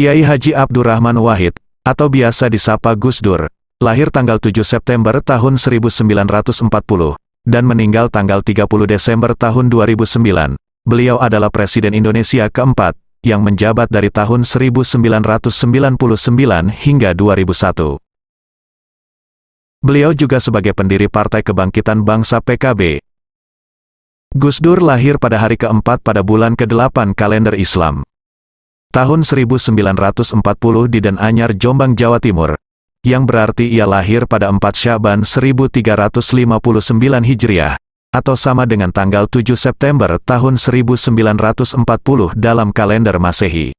Kiai Haji Abdurrahman Wahid, atau biasa disapa Gus Dur, lahir tanggal 7 September tahun 1940, dan meninggal tanggal 30 Desember tahun 2009. Beliau adalah Presiden Indonesia keempat, yang menjabat dari tahun 1999 hingga 2001. Beliau juga sebagai pendiri Partai Kebangkitan Bangsa PKB. Gus Dur lahir pada hari keempat pada bulan ke-8 kalender Islam tahun 1940 di Den Anyar Jombang Jawa Timur, yang berarti ia lahir pada 4 Syaban 1359 Hijriah, atau sama dengan tanggal 7 September tahun 1940 dalam kalender Masehi.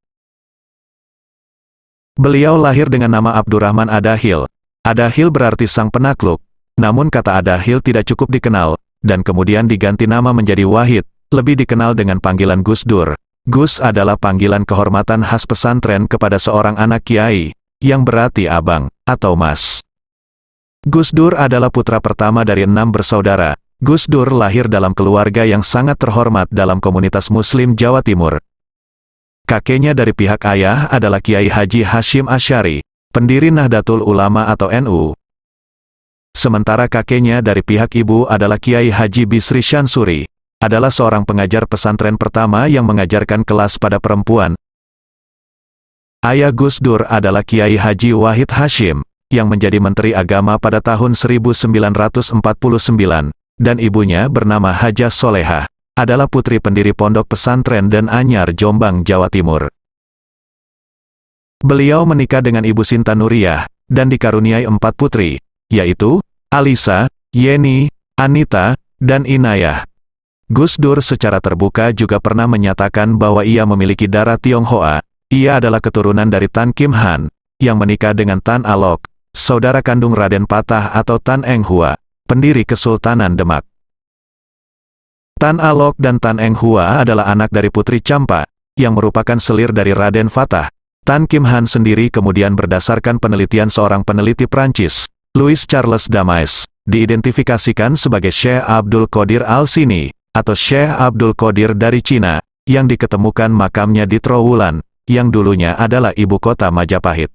Beliau lahir dengan nama Abdurrahman Adahil. Adahil berarti sang penakluk, namun kata Adahil tidak cukup dikenal, dan kemudian diganti nama menjadi Wahid, lebih dikenal dengan panggilan Gus Dur, Gus adalah panggilan kehormatan khas pesantren kepada seorang anak kiai, yang berarti abang, atau mas. Gus Dur adalah putra pertama dari enam bersaudara. Gus Dur lahir dalam keluarga yang sangat terhormat dalam komunitas muslim Jawa Timur. Kakeknya dari pihak ayah adalah Kiai Haji Hashim Asyari, pendiri Nahdlatul Ulama atau NU. Sementara kakeknya dari pihak ibu adalah Kiai Haji Bisri Syansuri, adalah seorang pengajar pesantren pertama yang mengajarkan kelas pada perempuan. Ayah Gus Dur adalah Kiai Haji Wahid Hashim, yang menjadi Menteri Agama pada tahun 1949, dan ibunya bernama Haja Soleha, adalah putri pendiri pondok pesantren dan Anyar Jombang, Jawa Timur. Beliau menikah dengan Ibu Sinta Nuriyah, dan dikaruniai empat putri, yaitu, Alisa, Yeni, Anita, dan Inayah. Gus Dur secara terbuka juga pernah menyatakan bahwa ia memiliki darah Tionghoa. Ia adalah keturunan dari Tan Kim Han, yang menikah dengan Tan Alok, saudara kandung Raden Patah atau Tan Eng Hua, pendiri Kesultanan Demak. Tan Alok dan Tan Eng Hua adalah anak dari Putri Campa, yang merupakan selir dari Raden Fatah. Tan Kim Han sendiri kemudian berdasarkan penelitian seorang peneliti Prancis, Louis Charles Damais, diidentifikasikan sebagai Syekh Abdul Qadir Al-Sini, atau Syekh Abdul Qadir dari Cina, yang diketemukan makamnya di Trowulan, yang dulunya adalah ibu kota Majapahit.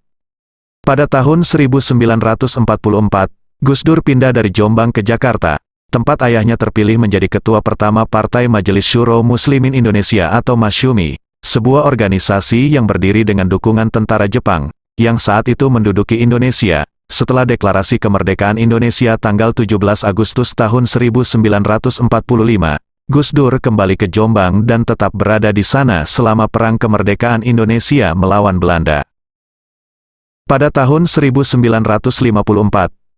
Pada tahun 1944, Gus Dur pindah dari Jombang ke Jakarta, tempat ayahnya terpilih menjadi ketua pertama Partai Majelis Syuro Muslimin Indonesia atau Masyumi, sebuah organisasi yang berdiri dengan dukungan tentara Jepang, yang saat itu menduduki Indonesia, setelah deklarasi kemerdekaan Indonesia tanggal 17 Agustus tahun 1945, Gus Dur kembali ke Jombang dan tetap berada di sana selama Perang Kemerdekaan Indonesia melawan Belanda. Pada tahun 1954,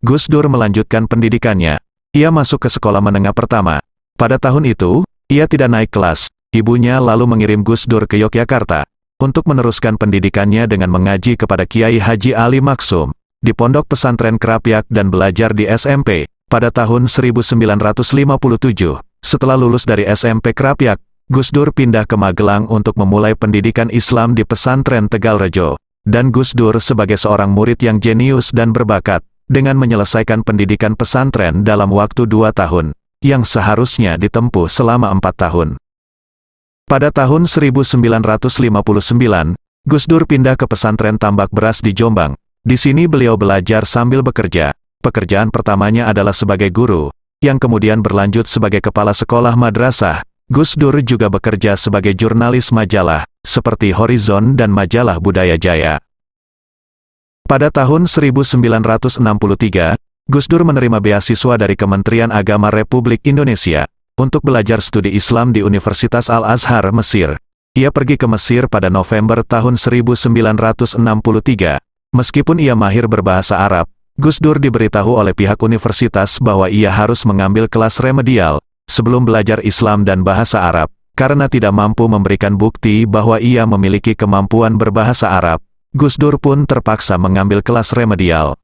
Gus Dur melanjutkan pendidikannya. Ia masuk ke sekolah menengah pertama. Pada tahun itu, ia tidak naik kelas. Ibunya lalu mengirim Gus Dur ke Yogyakarta untuk meneruskan pendidikannya dengan mengaji kepada Kiai Haji Ali Maksum di Pondok Pesantren Kerapyak dan belajar di SMP, pada tahun 1957. Setelah lulus dari SMP Kerapyak, Gus Dur pindah ke Magelang untuk memulai pendidikan Islam di pesantren Tegalrejo. Dan Gus Dur sebagai seorang murid yang jenius dan berbakat, dengan menyelesaikan pendidikan pesantren dalam waktu dua tahun, yang seharusnya ditempuh selama empat tahun. Pada tahun 1959, Gus Dur pindah ke pesantren Tambak Beras di Jombang, di sini beliau belajar sambil bekerja. Pekerjaan pertamanya adalah sebagai guru, yang kemudian berlanjut sebagai kepala sekolah madrasah. Gus Dur juga bekerja sebagai jurnalis majalah, seperti Horizon dan majalah Budaya Jaya. Pada tahun 1963, Gus Dur menerima beasiswa dari Kementerian Agama Republik Indonesia untuk belajar studi Islam di Universitas Al-Azhar, Mesir. Ia pergi ke Mesir pada November tahun 1963 Meskipun ia mahir berbahasa Arab, Gus Dur diberitahu oleh pihak universitas bahwa ia harus mengambil kelas remedial, sebelum belajar Islam dan bahasa Arab, karena tidak mampu memberikan bukti bahwa ia memiliki kemampuan berbahasa Arab. Gus Dur pun terpaksa mengambil kelas remedial.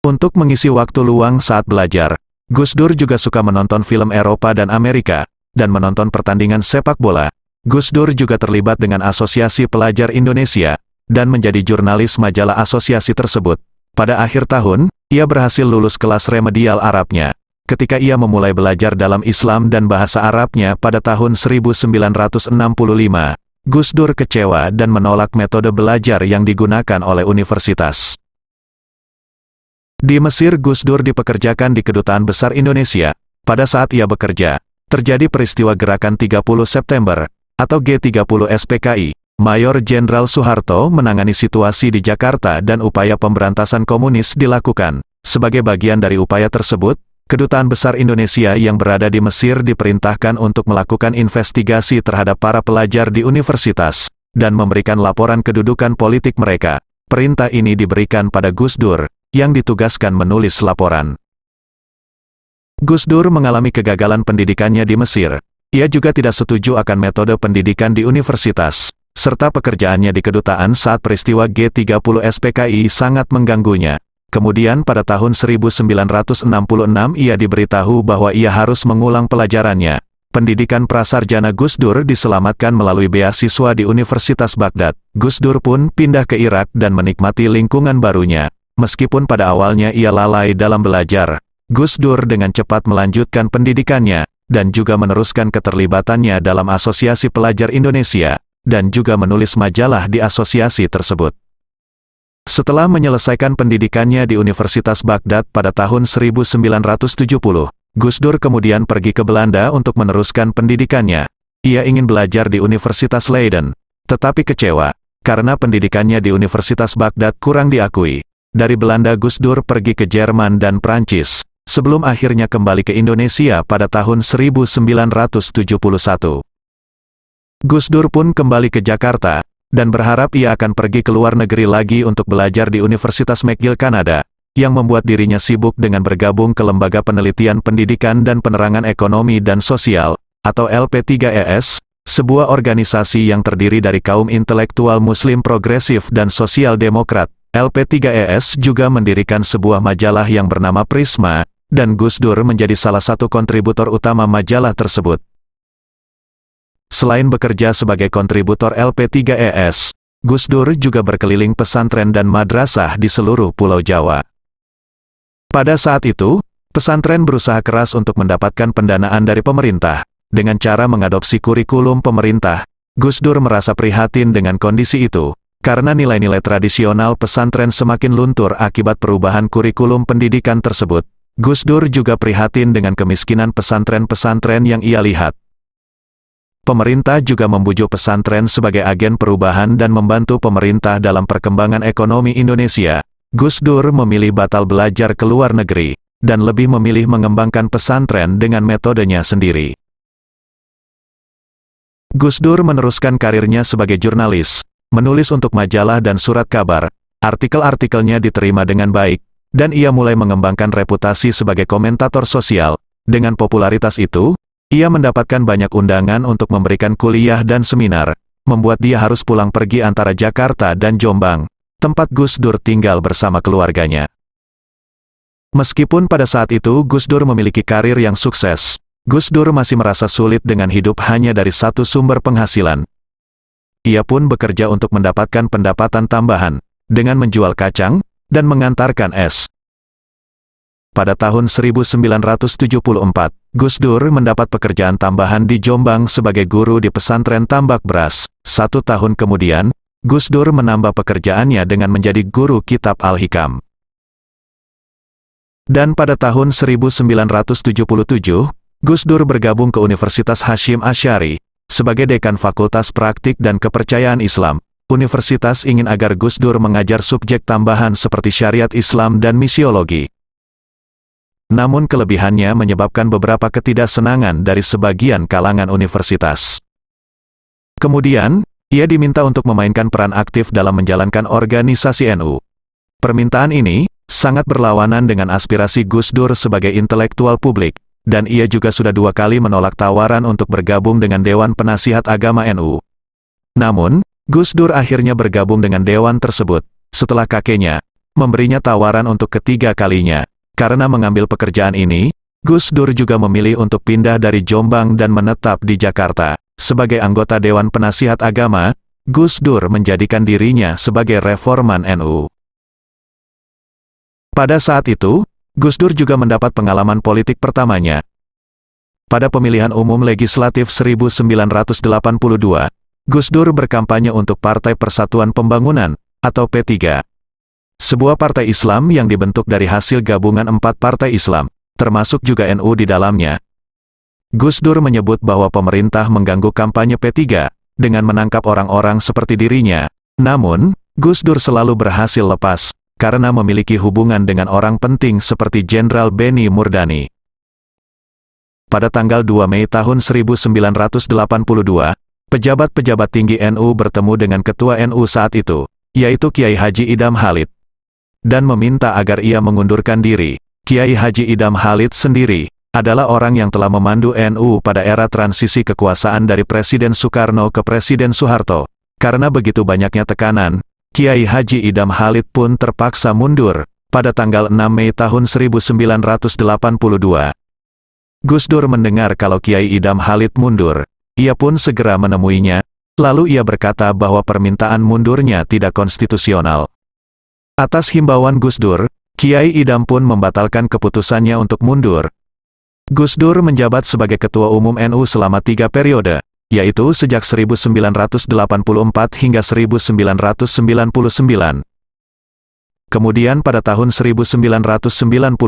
Untuk mengisi waktu luang saat belajar, Gus Dur juga suka menonton film Eropa dan Amerika, dan menonton pertandingan sepak bola. Gus Dur juga terlibat dengan Asosiasi Pelajar Indonesia, dan menjadi jurnalis majalah asosiasi tersebut. Pada akhir tahun, ia berhasil lulus kelas remedial Arabnya. Ketika ia memulai belajar dalam Islam dan bahasa Arabnya pada tahun 1965, Gus Dur kecewa dan menolak metode belajar yang digunakan oleh universitas. Di Mesir Gus Dur dipekerjakan di Kedutaan Besar Indonesia. Pada saat ia bekerja, terjadi peristiwa Gerakan 30 September, atau G30 SPKI. Mayor Jenderal Soeharto menangani situasi di Jakarta dan upaya pemberantasan komunis dilakukan. Sebagai bagian dari upaya tersebut, Kedutaan Besar Indonesia yang berada di Mesir diperintahkan untuk melakukan investigasi terhadap para pelajar di universitas, dan memberikan laporan kedudukan politik mereka. Perintah ini diberikan pada Gus Dur, yang ditugaskan menulis laporan. Gus Dur mengalami kegagalan pendidikannya di Mesir. Ia juga tidak setuju akan metode pendidikan di universitas, serta pekerjaannya di kedutaan saat peristiwa G30 SPKI sangat mengganggunya. Kemudian pada tahun 1966 ia diberitahu bahwa ia harus mengulang pelajarannya. Pendidikan prasarjana Gus Dur diselamatkan melalui beasiswa di Universitas Baghdad. Gus Dur pun pindah ke Irak dan menikmati lingkungan barunya. Meskipun pada awalnya ia lalai dalam belajar, Gus Dur dengan cepat melanjutkan pendidikannya, dan juga meneruskan keterlibatannya dalam Asosiasi Pelajar Indonesia, dan juga menulis majalah di asosiasi tersebut. Setelah menyelesaikan pendidikannya di Universitas Baghdad pada tahun 1970, Gus Dur kemudian pergi ke Belanda untuk meneruskan pendidikannya. Ia ingin belajar di Universitas Leiden, tetapi kecewa, karena pendidikannya di Universitas Baghdad kurang diakui. Dari Belanda Gus Dur pergi ke Jerman dan Prancis, sebelum akhirnya kembali ke Indonesia pada tahun 1971. Gus Dur pun kembali ke Jakarta, dan berharap ia akan pergi ke luar negeri lagi untuk belajar di Universitas McGill Kanada, yang membuat dirinya sibuk dengan bergabung ke Lembaga Penelitian Pendidikan dan Penerangan Ekonomi dan Sosial, atau LP3ES, sebuah organisasi yang terdiri dari kaum intelektual muslim progresif dan sosial demokrat. LP3ES juga mendirikan sebuah majalah yang bernama Prisma, dan Gus Dur menjadi salah satu kontributor utama majalah tersebut. Selain bekerja sebagai kontributor LP3ES, Gus Dur juga berkeliling pesantren dan madrasah di seluruh Pulau Jawa. Pada saat itu, pesantren berusaha keras untuk mendapatkan pendanaan dari pemerintah. Dengan cara mengadopsi kurikulum pemerintah, Gus Dur merasa prihatin dengan kondisi itu, karena nilai-nilai tradisional pesantren semakin luntur akibat perubahan kurikulum pendidikan tersebut. Gus Dur juga prihatin dengan kemiskinan pesantren-pesantren yang ia lihat. Pemerintah juga membujuk pesantren sebagai agen perubahan dan membantu pemerintah dalam perkembangan ekonomi Indonesia. Gus Dur memilih batal belajar ke luar negeri, dan lebih memilih mengembangkan pesantren dengan metodenya sendiri. Gus Dur meneruskan karirnya sebagai jurnalis, menulis untuk majalah dan surat kabar, artikel-artikelnya diterima dengan baik, dan ia mulai mengembangkan reputasi sebagai komentator sosial. Dengan popularitas itu, ia mendapatkan banyak undangan untuk memberikan kuliah dan seminar, membuat dia harus pulang pergi antara Jakarta dan Jombang, tempat Gus Dur tinggal bersama keluarganya. Meskipun pada saat itu Gus Dur memiliki karir yang sukses, Gus Dur masih merasa sulit dengan hidup hanya dari satu sumber penghasilan. Ia pun bekerja untuk mendapatkan pendapatan tambahan, dengan menjual kacang, dan mengantarkan es. Pada tahun 1974, Gus Dur mendapat pekerjaan tambahan di Jombang sebagai guru di pesantren tambak beras. Satu tahun kemudian, Gus Dur menambah pekerjaannya dengan menjadi guru kitab Al-Hikam. Dan pada tahun 1977, Gus Dur bergabung ke Universitas Hashim Asyari, sebagai dekan Fakultas Praktik dan Kepercayaan Islam. Universitas ingin agar Gus Dur mengajar subjek tambahan seperti syariat Islam dan misiologi. Namun kelebihannya menyebabkan beberapa ketidaksenangan dari sebagian kalangan universitas. Kemudian, ia diminta untuk memainkan peran aktif dalam menjalankan organisasi NU. Permintaan ini, sangat berlawanan dengan aspirasi Gus Dur sebagai intelektual publik, dan ia juga sudah dua kali menolak tawaran untuk bergabung dengan Dewan Penasihat Agama NU. Namun, Gus Dur akhirnya bergabung dengan dewan tersebut, setelah kakeknya, memberinya tawaran untuk ketiga kalinya. Karena mengambil pekerjaan ini, Gus Dur juga memilih untuk pindah dari Jombang dan menetap di Jakarta. Sebagai anggota Dewan Penasihat Agama, Gus Dur menjadikan dirinya sebagai reforman NU. Pada saat itu, Gus Dur juga mendapat pengalaman politik pertamanya. Pada pemilihan umum legislatif 1982, Gus Dur berkampanye untuk Partai Persatuan Pembangunan, atau P3. Sebuah partai Islam yang dibentuk dari hasil gabungan empat partai Islam, termasuk juga NU di dalamnya. Gus Dur menyebut bahwa pemerintah mengganggu kampanye P3, dengan menangkap orang-orang seperti dirinya. Namun, Gus Dur selalu berhasil lepas, karena memiliki hubungan dengan orang penting seperti Jenderal Beni Murdani. Pada tanggal 2 Mei tahun 1982, pejabat-pejabat tinggi NU bertemu dengan ketua NU saat itu, yaitu Kiai Haji Idam Halid, dan meminta agar ia mengundurkan diri. Kiai Haji Idam Halid sendiri, adalah orang yang telah memandu NU pada era transisi kekuasaan dari Presiden Soekarno ke Presiden Soeharto. Karena begitu banyaknya tekanan, Kiai Haji Idam Halid pun terpaksa mundur, pada tanggal 6 Mei tahun 1982. Gus Dur mendengar kalau Kiai Idam Halid mundur. Ia pun segera menemuinya, lalu ia berkata bahwa permintaan mundurnya tidak konstitusional. Atas himbauan Gus Dur, Kiai Idam pun membatalkan keputusannya untuk mundur. Gus Dur menjabat sebagai Ketua Umum NU selama tiga periode, yaitu sejak 1984 hingga 1999. Kemudian pada tahun 1998,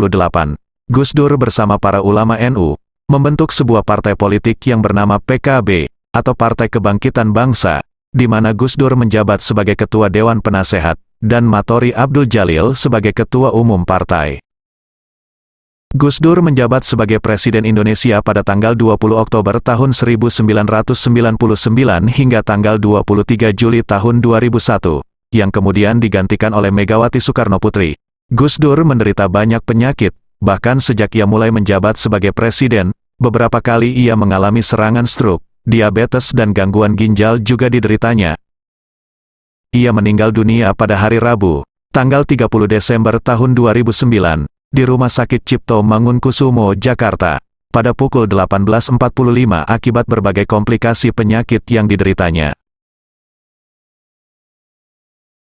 Gus Dur bersama para ulama NU, membentuk sebuah partai politik yang bernama PKB, atau Partai Kebangkitan Bangsa, di mana Gus Dur menjabat sebagai Ketua Dewan Penasehat, dan Matori Abdul Jalil sebagai Ketua Umum Partai. Gus Dur menjabat sebagai Presiden Indonesia pada tanggal 20 Oktober tahun 1999 hingga tanggal 23 Juli tahun 2001, yang kemudian digantikan oleh Megawati Soekarno Putri. Gus Dur menderita banyak penyakit, Bahkan sejak ia mulai menjabat sebagai presiden, beberapa kali ia mengalami serangan stroke, diabetes dan gangguan ginjal juga dideritanya. Ia meninggal dunia pada hari Rabu, tanggal 30 Desember tahun 2009, di Rumah Sakit Cipto Mangunkusumo, Jakarta, pada pukul 18.45 akibat berbagai komplikasi penyakit yang dideritanya.